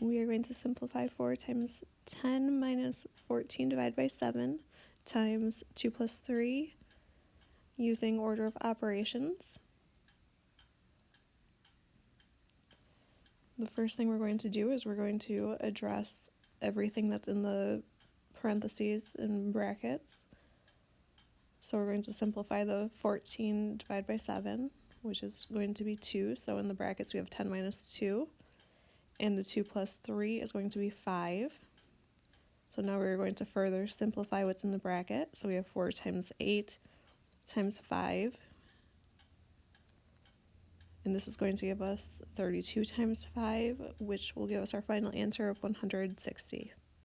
we are going to simplify 4 times 10 minus 14 divided by 7 times 2 plus 3 using order of operations. The first thing we're going to do is we're going to address everything that's in the parentheses and brackets. So we're going to simplify the 14 divided by 7, which is going to be 2. So in the brackets we have 10 minus 2 and the 2 plus 3 is going to be 5. So now we're going to further simplify what's in the bracket. So we have 4 times 8 times 5. And this is going to give us 32 times 5, which will give us our final answer of 160.